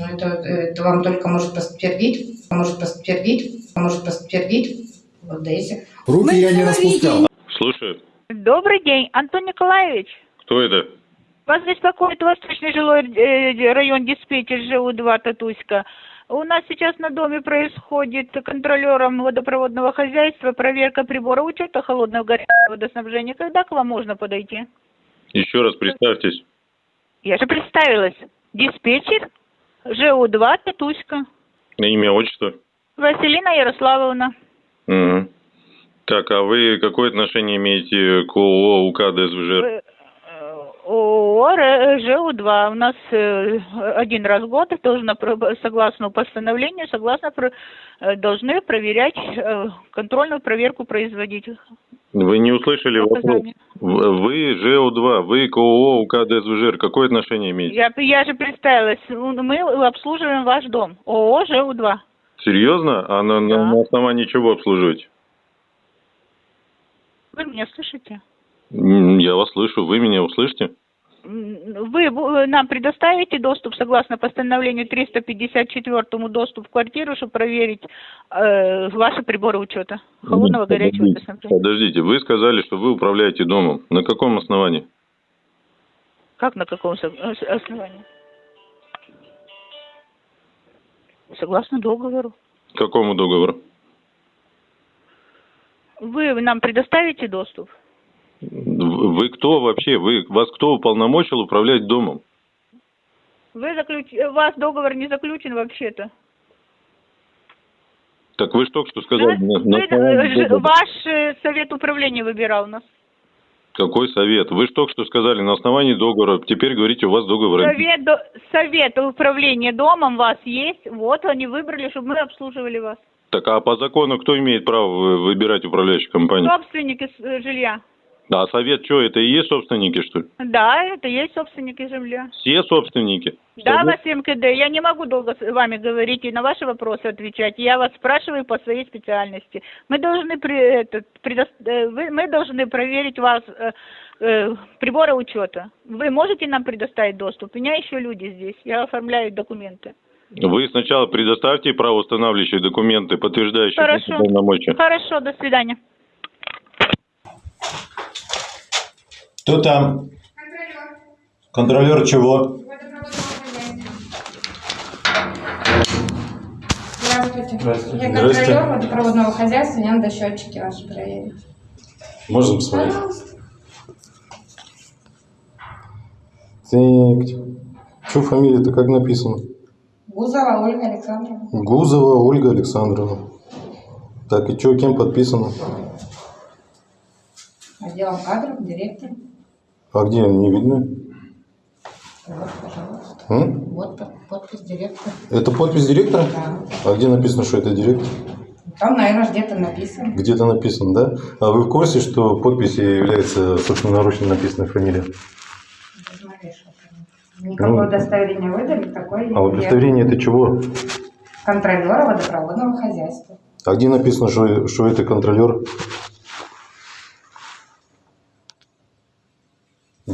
Ну, это, это вам только может подтвердить, может подтвердить, может подтвердить. Вот да, если Руки я не распускал. Слушаю. Добрый день, Антон Николаевич. Кто это? Вас беспокоит Восточный жилой э, район диспетчер ЖУ-2 Татуська. У нас сейчас на доме происходит контролером водопроводного хозяйства проверка прибора учета холодного горячего водоснабжения. Когда к вам можно подойти? Еще раз представьтесь. Я же представилась. Диспетчер ЖУ-2 Татуська. На имя, отчество. Василина Ярославовна. Мгм. Так, а вы какое отношение имеете к ООО УК ДСВЖ? Э, ООО Р- ЖУ-2. У нас э, один раз в год должно, согласно постановлению, согласно э, должны проверять, контрольную проверку производить. Вы не услышали вопрос. Указания. В- Вы ЖО2, вы к ООО УК ДСВЖ. Какое отношение имеете? Я, я же представилась. Мы обслуживаем ваш дом. ООО ЖУ-2. Серьезно? А на, Да. на основании чего обслуживаете? Вы меня слышите? Я вас слышу, вы меня услышите? Вы бу- нам предоставите доступ согласно постановлению 354 доступ в квартиру, чтобы проверить э, ваши приборы учета холодного горячего подождите, водоснабжения. Подождите, вы сказали, что вы управляете домом. На каком основании? Как на каком э, основании? Согласно договору. Какому договору? Вы нам предоставите доступ? Вы кто вообще? Вы, вас кто уполномочил управлять домом? Вы заключ... У вас договор не заключен вообще-то. Так вы только что сказали. Да? на- на Вы- основании э. Ваш э, совет управления выбирал нас. Какой совет? Вы же только что сказали на основании договора. Теперь говорите, у вас договор. Совет, до- совет управления домом у вас есть. Вот они выбрали, чтобы мы обслуживали вас. Так а по закону кто имеет право вы- выбирать управляющую компанию? Собственники э, жилья. А совет что, это и есть собственники, что ли? Да, это есть собственники жилья. Все собственники? Да, Совет- Василий МКД, я не могу долго с вами говорить и на ваши вопросы отвечать. Я вас спрашиваю по своей специальности. Мы должны при, этот, предо- э, вы- мы должны проверить вас э, э, приборы учета. Вы можете нам предоставить доступ? У меня еще люди здесь. Я оформляю документы. Вы сначала предоставьте правоустанавливающие документы, подтверждающие Хорошо. полномочия. Хорошо, до свидания. Кто там? Контролер чего? Здравствуйте. Здравствуйте. Я контролер водопроводного хозяйства, мне надо счетчики ваши проверить. Можно посмотреть? Пожалуйста. Так. Что фамилия-то как написано? Гузова Ольга Александровна. Гузова Ольга Александровна. Так, и что, кем подписано? Отделом кадров, директор. А где не видно? Вот, пожалуйста. М? Вот под- подпись директора. Это подпись директора? Да. А где написано, что это директор? Там, наверное, где-то написано. Где-то написано, да? А вы в курсе, что подписью является собственноручно написанная фамилия? Никакое Ну. удостоверение выдали, такое А удостоверение это чего? контролера водопроводного хозяйства. А где написано, что, что это контролер?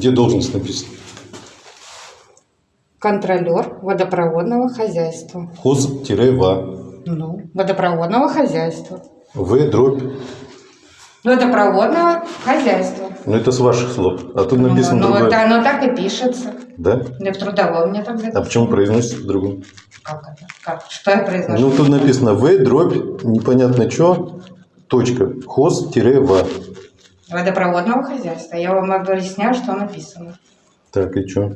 Где должность написана? Контролер водопроводного хозяйства. Хоз-ва. Ну, водопроводного хозяйства. В дробь. Водопроводного хозяйства. Ну это с ваших слов. А тут написано ну, ну, другое. это оно так и пишется. Да? Да в трудовом мне так А записано. почему произносится по-другому? Как это? Как? Что я произношу? Ну тут написано В дробь непонятно что. Точка. Хоз-ва. Водопроводного хозяйства. Я вам объясняю, что написано. Так, и что?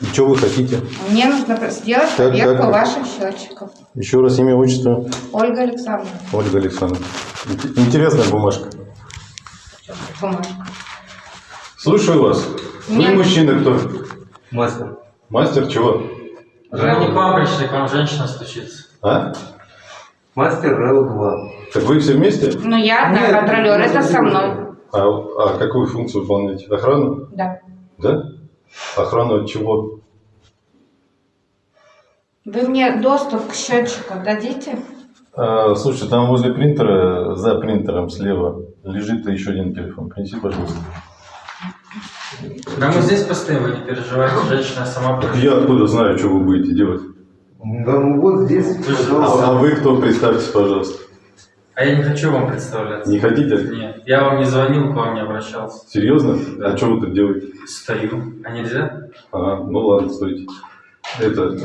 И что вы хотите? Мне нужно сделать Так, проверку так. ваших счетчиков. Еще раз имя, отчество. Ольга Александровна. Ольга Александровна. Ин- Интересная бумажка. Бумажка. Слушаю вас. Вы Нет. мужчина кто? Мастер. Мастер чего? Я не к вам пришли, к вам женщина стучится. А? Мастер РЛ-2. Так вы все вместе? Ну, я одна Нет, контролер, это со мной. А, а какую функцию выполняете? Охрану? Да. Да? Охрану от чего? Вы мне доступ к счетчику дадите? А, слушай, там возле принтера, за принтером слева, лежит еще один телефон. Принеси, пожалуйста. Да мы здесь постоим, вы не переживайте, женщина сама Так я откуда знаю, что вы будете делать? Да ну вот здесь, А, а пожалуйста. вы кто? Представьтесь, пожалуйста. А я не хочу вам представляться. Не хотите? Нет, я вам не звонил, к вам не обращался. Серьезно? Да. А что вы тут делаете? Стою. А нельзя? А, ну ладно, стойте. Это,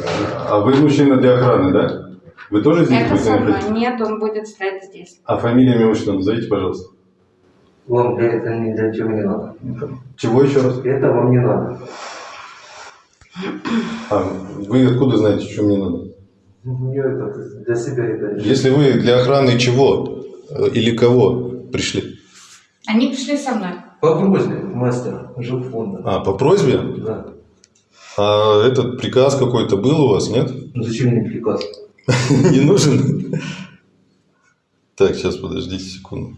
а вы мужчина для охраны, да? Вы тоже здесь Это будете со мной. находиться? Нет, он будет стоять здесь. А фамилия, имя, отчество назовите, пожалуйста. Вам для этого ни для чего не надо. Чего еще раз? Это вам не надо. А, вы откуда знаете, что мне надо? Мне это для себя это. Если вы для охраны чего э, или кого пришли? Они пришли со мной. По просьбе мастера жилфонда. А, по просьбе? Да. А этот приказ какой-то был у вас, нет? Ну зачем мне приказ? Не нужен? Так, сейчас подождите секунду.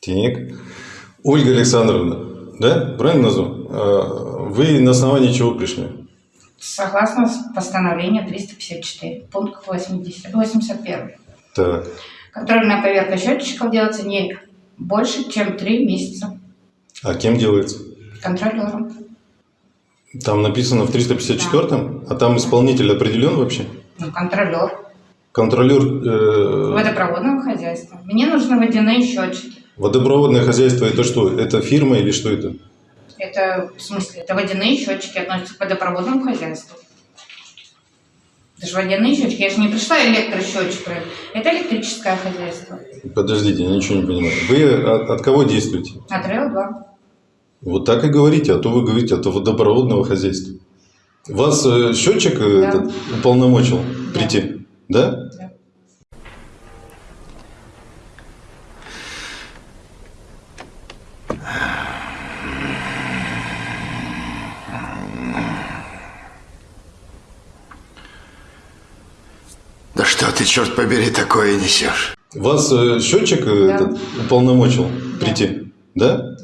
Так. Ольга Александровна, да? Правильно назвал? А, Вы на основании чего пришли? Согласно постановлению 354, пункт 80, 81. Так. Контрольная проверка счетчиков делается не больше, чем три месяца. А кем делается? Контролером. Там написано в 354-м, а там исполнитель определен вообще? Ну, контролер. Контролер э, Водопроводного хозяйства. Мне нужны водяные счетчики. водопроводное хозяйство это что? Это фирма или что это? Это, в смысле, это водяные счетчики относятся к водопроводному хозяйству. Это же водяные счетчики. Я же не пришла электросчетчик. Это электрическое хозяйство. Подождите, я ничего не понимаю. Вы от, от кого действуете? От РЭО-2. Вот так и говорите, а то вы говорите от водопроводного хозяйства. Вас э, счетчик э, Да. этот уполномочил Да. прийти? Да? Да. Да что ты, черт побери, такое несешь? Вас э, счетчик э, Да. этот уполномочил Да. прийти? Да?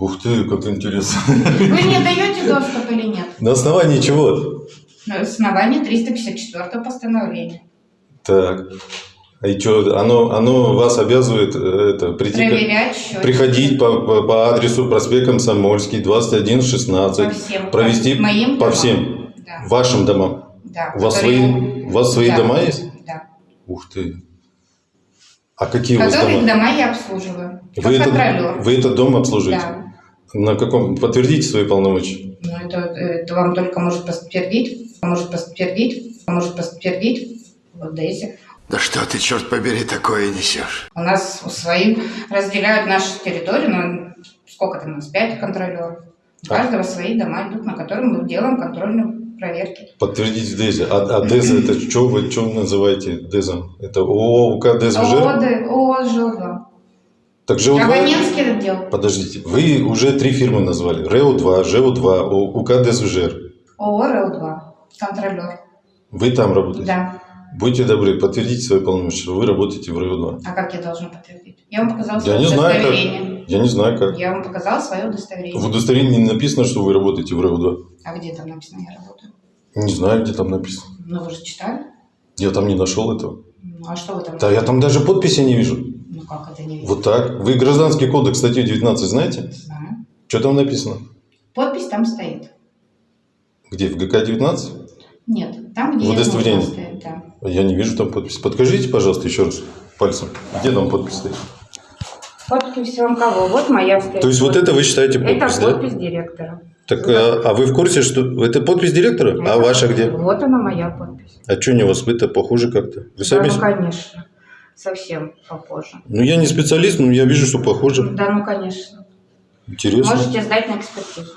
Ух ты, как интересно. Вы мне даете доступ или нет? На основании чего? На основании 354 постановления. Так. А и что, оно, оно вас обязывает э, это, прийти, Проверять приходить по, по, по адресу проспект Комсомольский, 2116, По всем. провести По моим по домам. всем Да. вашим домам. Да. У вас которые- свои, у вас свои Да. дома есть? Да. Ух ты. А какие у вас Которые дома? дома я обслуживаю. Вы этот, вы этот дом обслуживаете? Да. На каком? Подтвердите свои полномочия. Ну, это, это вам только может подтвердить, может подтвердить, может подтвердить в Одессе. Да что ты, черт побери, такое несешь? У нас свои разделяют нашу территорию, ну, сколько там у нас, пять контролеров. У А. каждого свои дома идут, на которые мы делаем контрольные проверки. Подтвердите ДЭЗе. А, а ДЭЗа это что вы что называете ДЭЗом? Это ООО УК ДЭЗ ООО ЖО-2. Так ЖЭУ-2? Абонентский отдел. Подождите, вы уже три фирмы назвали. РЭУ-2, ЖЭУ-2, УК ДЭЗ ООО РЭО-2. Контролер. Вы там работаете? Да. Будьте добры, подтвердите свои полномочия, что вы работаете в РЭУ-2. А как я должна подтвердить? Я вам показала Я свое знаю, удостоверение. как. Я не знаю, как. Я вам показала свое удостоверение. В удостоверении не написано, что вы работаете в РЭУ-2. А где там написано я работаю? Не знаю, где там написано. Ну, вы же читали? Я там не нашел этого. Ну, а что вы там? Да, я там даже подписи не вижу. Как это не видно? Вот так. Вы гражданский кодекс, статью 19 знаете? Знаю. Что там написано? Подпись там стоит. Где, в ГК-19? Нет, там, где В удостоверении? нужно стоит, да. Я не вижу там подписи. Подкажите, пожалуйста, еще раз пальцем. Где там подпись стоит? Подпись вам кого? Вот моя стоит. То есть вот это вы считаете подпись, Это да? подпись директора. Так, а, а вы в курсе, что это подпись директора? А Это- ваша где? Вот она моя подпись. А что не у вас это похоже как-то? Вы Да, сами... ну, конечно. Совсем попозже. Ну, я не специалист, но я вижу, что похоже. Да, ну, конечно. Интересно. Можете сдать на экспертизу.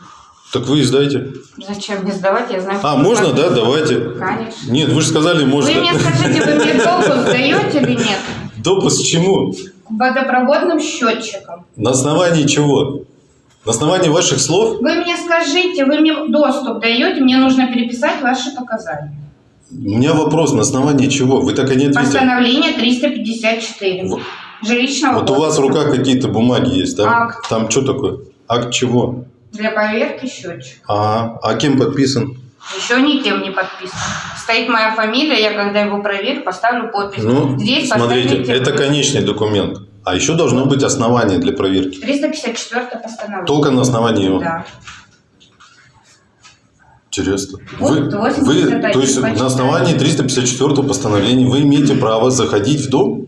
Так вы издайте. Зачем мне сдавать? Я знаю, А, можно, да? Давайте. Конечно. Нет, вы же сказали, можно. Вы мне скажите, вы мне долго сдаете или нет? Допуск к чему? К водопроводным счетчикам. На основании чего? На основании ваших слов? Вы мне скажите, вы мне доступ даете, мне нужно переписать ваши показания. У меня вопрос, на основании чего? Вы так и не ответили. Постановление 354. Вот- Жилищного Вот у вас в кодекса. руках какие-то бумаги есть, там, Акт. там что такое? Акт чего? Для проверки счетчик. А, а кем подписан? Еще никем не подписан. Стоит моя фамилия, я когда его проверю, поставлю подпись. Ну, Здесь смотрите, это вы. конечный документ. А еще должно быть основание для проверки. 354 постановление. Только на основании его. Да. Интересно. Вы, 81 вы, то есть на основании 354 постановления вы имеете право заходить в дом,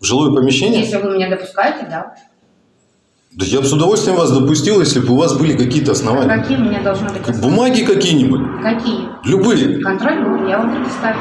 в жилое помещение? Если вы меня допускаете, да. Да я бы с удовольствием вас допустил, если бы у вас были какие-то основания. Какие у меня должны быть? основания? Бумаги какие-нибудь, Какие? любые. Контроль я вам предоставлю.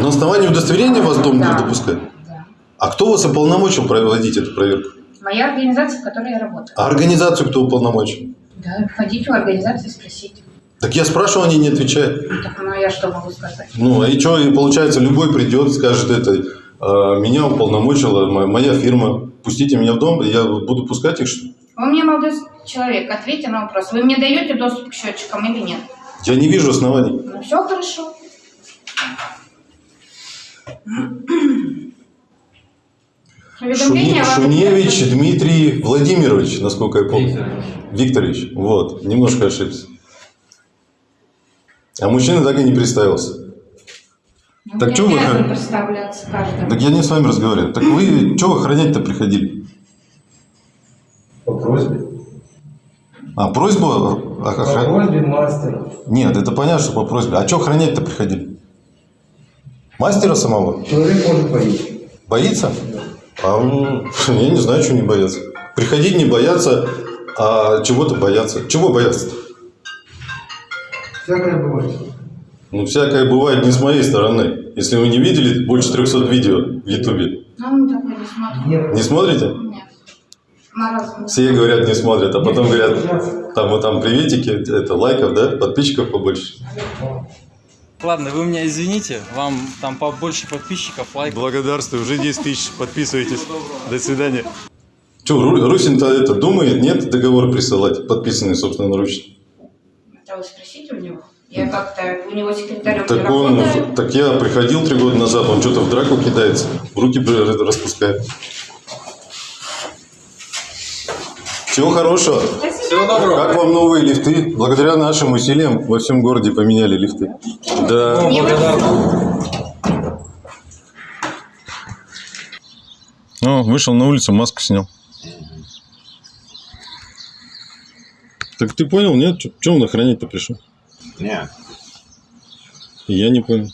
На основании удостоверения вас дом Да. не допускают. Да. А кто вас уполномочил проводить эту проверку? Моя организация, в которой я работаю. А организацию кто уполномочил? Да, ходите в организацию и спросите. Так я спрашивал, они не отвечают. Так, ну я что могу сказать? Ну, а и что, и получается, любой придет, скажет это, «А, меня уполномочила мо- моя фирма, пустите меня в дом, и я буду пускать их, что ли? Вы мне, молодой человек, ответьте на вопрос. Вы мне даете доступ к счетчикам или нет? Я не вижу оснований. Ну, все хорошо. Шуни- Шуневич Дмитрий Владимирович, насколько я помню. Викторович. Викторович, вот, немножко ошибся. А мужчина так и не представился. Ну, Так чё вы представляться каждому. Так я не с вами разговариваю. Так вы что охранять-то приходили? По просьбе. А, просьба? По охра- просьбе мастера. Нет, это понятно, что по просьбе. А что охранять-то приходили? Мастера самого? Человек может боиться. Боится? А, ну, я не знаю, что не бояться. Приходить не бояться, а чего-то бояться. Чего бояться? Всякое бывает. Ну, всякое бывает не с моей стороны. Если вы не видели больше 300 видео в Ютубе, Ну, мы такое не смотрим. Нет. не смотрите? Нет. Все говорят, не смотрят, а потом говорят, там вот там приветики, это лайков, да, подписчиков побольше. Ладно, вы меня извините, вам там побольше подписчиков, лайков. Благодарствую, уже 10 тысяч, подписывайтесь. До свидания. Че, Русин-то это думает, нет договор присылать, подписанный собственноручно? Это вы спросите. Я как-то у него секретарем не Так он, работаю. так я приходил три года назад, он что-то в драку кидается, руки распускает. Всего хорошего. Всего доброго. Как вам новые лифты? Благодаря нашим усилиям во всем городе поменяли лифты. Да. Ну, вышел на улицу, маску снял. Так ты понял, нет? Чем он охранять-то пришел? Нет. Я не понял.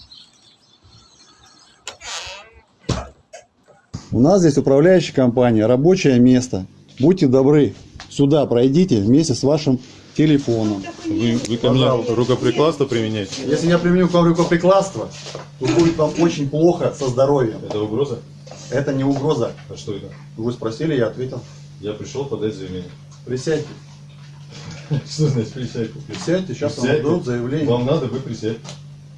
У нас здесь управляющая компания, рабочее место. Будьте добры, сюда пройдите вместе с вашим телефоном. Вы, вы ко мне рукоприкладство применяете? Если я применю к вам рукоприкладство, то будет вам очень плохо со здоровьем. Это угроза? Это не угроза. А что это? Вы спросили, я ответил. Я пришел подать заявление. Присядьте. Что значит присядьте? Присядьте, сейчас вам Присядьте. дадут заявление. Вам надо, вы присядьте.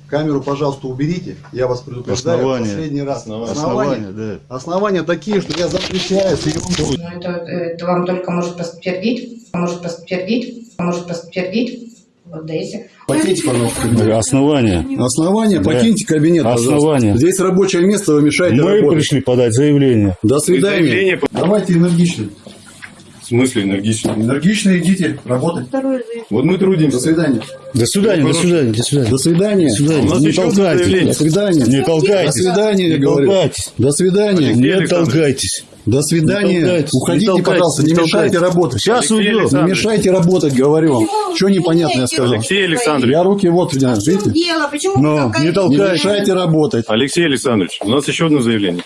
Камеру, пожалуйста, уберите. Я вас предупреждаю Основания. последний раз. Основания. Основания. да. Основания такие, что я запрещаю съемку. Ну, это, это вам только может подтвердить, может подтвердить, может подтвердить. Вот Дейзи. Покиньте, пожалуйста. Основания. Основания, Да. покиньте кабинет, пожалуйста. Основания. Здесь рабочее место, вы мешаете Мы работать. пришли подать заявление. До свидания. заявление Давайте энергично. В смысле энергично? Энергично идите работать. Вот мы До трудимся. свидания. До свидания, до свидания, до свидания. До свидания. До свидания. У нас Не толкайтесь. До свидания. Не До толкайтесь. свидания, я говорю. До свидания. Не толкайтесь. До свидания. толкайтесь, Уходите, не толкайтесь, пожалуйста, не не мешайте работать. Сейчас уйдем. Не мешайте работать, говорю вам. Что непонятно я сказал? Алексей Александрович. Я руки вот, видите? дело? Почему Но не такая- Не мешайте работать. Алексей Александрович, у нас еще одно заявление.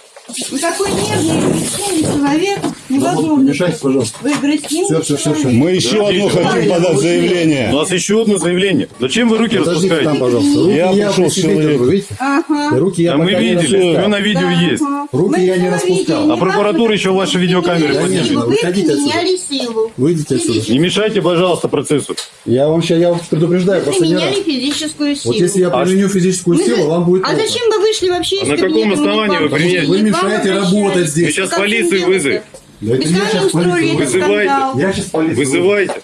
Вы такой нежный, веселый человек. Не Невозможно. мешайте, пожалуйста. Вы всё, всё. человек. Мы еще одно хотим подать У заявление. нас еще одно заявление. Зачем вы руки Подождите там, распускаете? пожалуйста. Руки Я я пришел человеком. держу, видите? Ага. Руки я Да мы не видели, все на видео есть. Ага. Руки Мы я не распускал. А прокуратура еще ваши видеокамеры не поднимет. Вы Выходите отсюда. силу. Выйдите отсюда. Не мешайте, пожалуйста, процессу. Я вам сейчас, я вас предупреждаю, Вы раз. применяли физическую силу. Вот если я А применю физическую Вы силу, вам будет А зачем вы вышли вообще из А на каком основании вы применяете? Вы мешаете работать здесь. Вы сейчас полицию вы вызовете. Да это я сейчас полицию. Вызывайте. скандал. Я сейчас полицию. Вызывайте.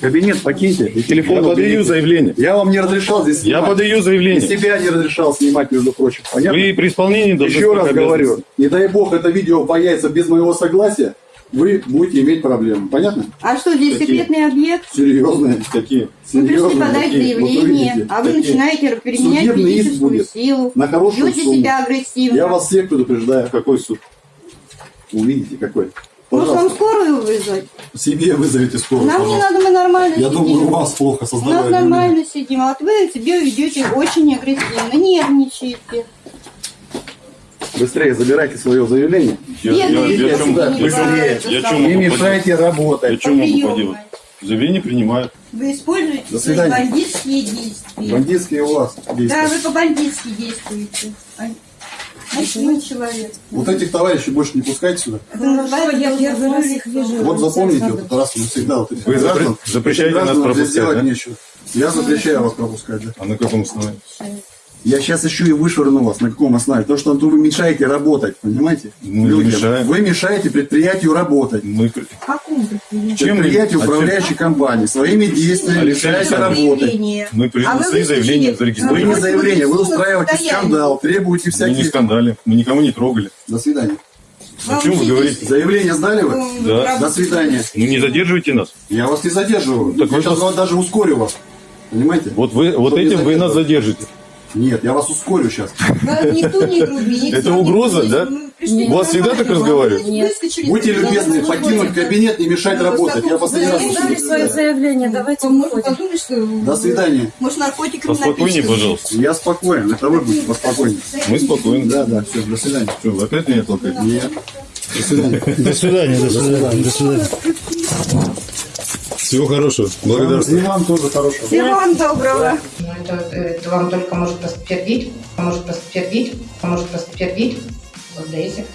Кабинет покиньте и телефон Я подаю уберите. заявление. Я вам не разрешал здесь Я снимать. подаю И заявление. себя не разрешал снимать, между прочим. Понятно? Вы при исполнении должны Еще раз говорю, не дай бог это видео появится без моего согласия, вы будете иметь проблемы. Понятно? А что, здесь Какие? секретный объект? Серьезные. Какие? Вы пришли Серьезные подать такие. Вот заявление, увидите, а вы такие. начинаете применять Судебный физическую силу. На хорошую Ведете сумму. себя агрессивно. Я вас всех предупреждаю. Какой суд? Увидите какой. Может, вам Пожалуйста. скорую вызвать? Себе вызовите скорую. Нам не пожалуйста. надо, мы нормально Я сидим. думаю, у вас плохо У нас создавали. нормально сидим, а вот вы себя ведете очень агрессивно, нервничаете. Быстрее забирайте свое заявление. Я, я, я, чем- я, я чем Не могу поделать? мешайте Я работать. чем могу Приемной. поделать? Заявление принимают. Вы используете До свои бандитские действия. Бандитские у вас Да, действия. вы по-бандитски действуете. Ночной человек. Вот этих товарищей больше не пускайте сюда. Это называется я первый раз их безусловно. вижу. Вот запомните вот раз и навсегда вот этих Вы граждан. запре- запрещаете Этих нас пропускать, делать да? нечего. Я запрещаю вас пропускать, да. А на каком основании? Я сейчас еще и вышвырну вас. На каком основании? То, что вы мешаете работать, понимаете? Ну, Людям. мешаем. Вы мешаете предприятию работать. Мы... при- В каком предприятии? Чем мы- Предприятию а чем- управляющей компании. Своими действиями мешаете Александрович, работать. Мы А вы принесли выступили- заявление, Вы зарегистрировали. не заявление, вы устраиваете скандал, требуете Мы не скандали, мы никого не трогали. До свидания. О чем вы говорите? Заявление сдали вы? Да. До свидания. Ну не задерживайте нас. Я вас не задерживаю. Так я вы сейчас пос- даже ускорю вас. Понимаете? Вот вы, вот этим вы нас задержите. Нет, я вас ускорю сейчас. Никто не груби, никто Это угроза, да? Пришли У вас всегда так разговаривают? Будьте любезны, покинуть кабинет, не мешать Ну, работать. Я последний раз дали свое заявление, давайте Можно выходим. подумать, что... До свидания. Может, наркотиками Поспокойнее, пожалуйста. Я спокоен. Это вы будете поспокойнее. Мы спокойны. Да, да, все, до свидания. Что, вы опять меня толкаете? Нет. До свидания. До свидания, до свидания, до свидания. Всего хорошего. И Благодарствую. вам тоже хорошего. Всего вам доброго. Ну, это, это вам только может подтвердить, может подтвердить, может подтвердить. Вот Дейзи.